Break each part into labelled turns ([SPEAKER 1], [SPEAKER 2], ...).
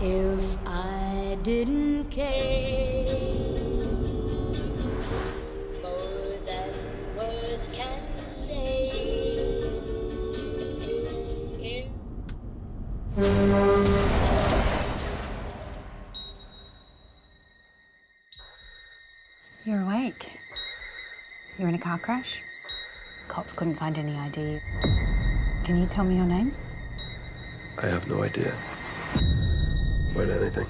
[SPEAKER 1] If I didn't care oh, more than words can say, if
[SPEAKER 2] You're awake. You're in a car crash? Cops couldn't find any ID. Can you tell me your name?
[SPEAKER 3] I have no idea. About anything.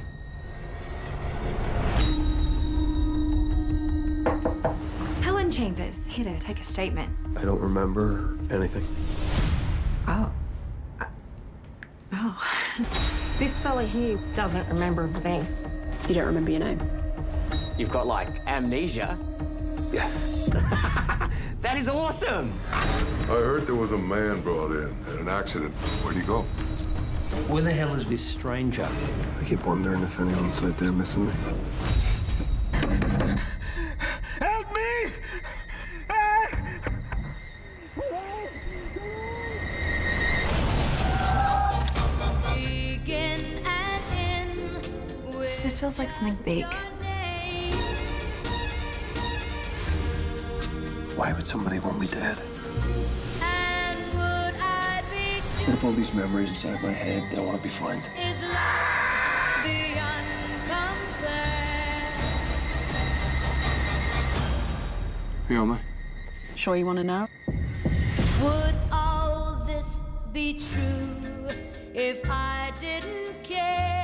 [SPEAKER 4] Helen Chambers, here to take a statement.
[SPEAKER 3] I don't remember anything.
[SPEAKER 4] Oh. Oh.
[SPEAKER 5] This fella here doesn't remember a thing. You don't remember your name?
[SPEAKER 6] You've got like amnesia.
[SPEAKER 3] Yeah.
[SPEAKER 6] That is awesome.
[SPEAKER 7] I heard there was a man brought in in an accident. Where'd he go?
[SPEAKER 8] Where the hell is this stranger?
[SPEAKER 3] I keep wondering if anyone's out there missing me.
[SPEAKER 8] Help me!
[SPEAKER 1] begin and end with
[SPEAKER 4] This feels like something big.
[SPEAKER 3] Why would somebody want me dead?
[SPEAKER 1] Be sure
[SPEAKER 3] With all these memories inside my head, they don't want to be found.
[SPEAKER 1] is love beyond compare?
[SPEAKER 3] Who am I?
[SPEAKER 5] Sure you want to know?
[SPEAKER 1] Would all this be true if I didn't care?